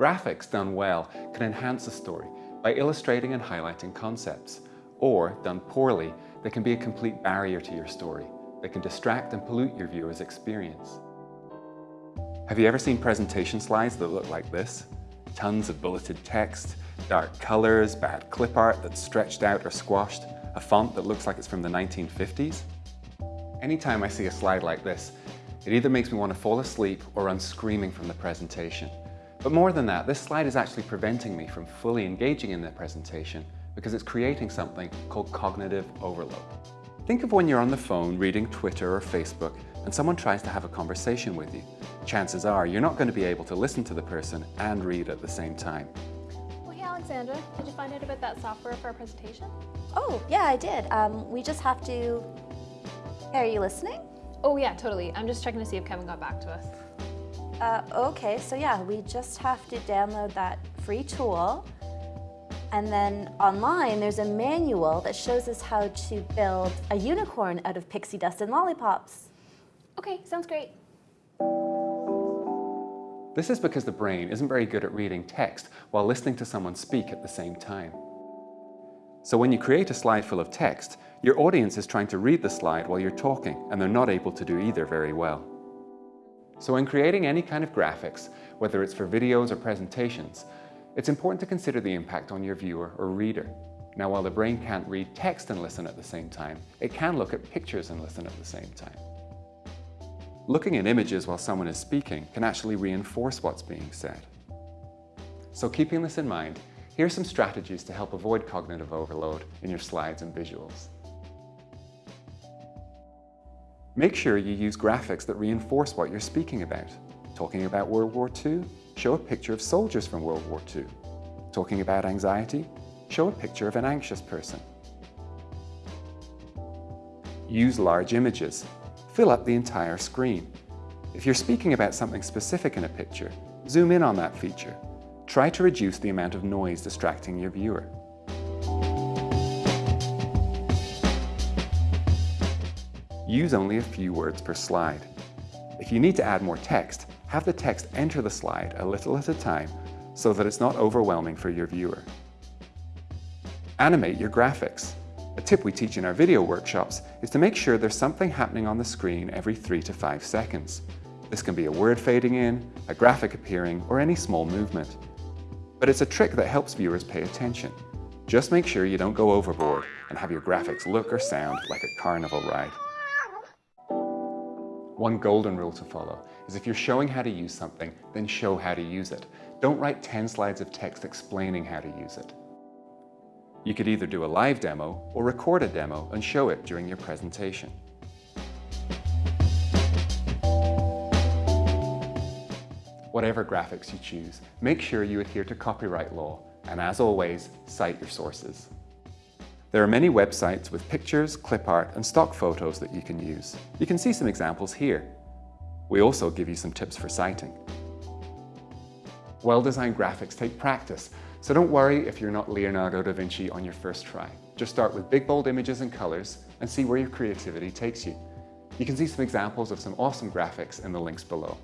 Graphics done well can enhance a story by illustrating and highlighting concepts, or done poorly, they can be a complete barrier to your story. They can distract and pollute your viewer's experience. Have you ever seen presentation slides that look like this? Tons of bulleted text, dark colors, bad clip art that's stretched out or squashed, a font that looks like it's from the 1950s? Anytime I see a slide like this, it either makes me want to fall asleep or run screaming from the presentation. But more than that, this slide is actually preventing me from fully engaging in the presentation because it's creating something called cognitive overload. Think of when you're on the phone reading Twitter or Facebook and someone tries to have a conversation with you. Chances are you're not going to be able to listen to the person and read at the same time. Well, hey Alexandra, did you find out about that software for our presentation? Oh, yeah, I did. Um, we just have to... Hey, are you listening? Oh yeah, totally. I'm just checking to see if Kevin got back to us. Uh, okay, so yeah, we just have to download that free tool. And then online, there's a manual that shows us how to build a unicorn out of pixie dust and lollipops. Okay, sounds great. This is because the brain isn't very good at reading text while listening to someone speak at the same time. So when you create a slide full of text, your audience is trying to read the slide while you're talking and they're not able to do either very well. So when creating any kind of graphics, whether it's for videos or presentations, it's important to consider the impact on your viewer or reader. Now while the brain can't read text and listen at the same time, it can look at pictures and listen at the same time. Looking at images while someone is speaking can actually reinforce what's being said. So keeping this in mind, here are some strategies to help avoid cognitive overload in your slides and visuals. Make sure you use graphics that reinforce what you're speaking about. Talking about World War II? Show a picture of soldiers from World War II. Talking about anxiety? Show a picture of an anxious person. Use large images. Fill up the entire screen. If you're speaking about something specific in a picture, zoom in on that feature. Try to reduce the amount of noise distracting your viewer. Use only a few words per slide. If you need to add more text, have the text enter the slide a little at a time so that it's not overwhelming for your viewer. Animate your graphics. A tip we teach in our video workshops is to make sure there's something happening on the screen every three to five seconds. This can be a word fading in, a graphic appearing, or any small movement. But it's a trick that helps viewers pay attention. Just make sure you don't go overboard and have your graphics look or sound like a carnival ride. One golden rule to follow is if you're showing how to use something, then show how to use it. Don't write 10 slides of text explaining how to use it. You could either do a live demo or record a demo and show it during your presentation. Whatever graphics you choose, make sure you adhere to copyright law and as always, cite your sources. There are many websites with pictures, clip art and stock photos that you can use. You can see some examples here. We also give you some tips for citing. Well-designed graphics take practice, so don't worry if you're not Leonardo da Vinci on your first try. Just start with big bold images and colors and see where your creativity takes you. You can see some examples of some awesome graphics in the links below.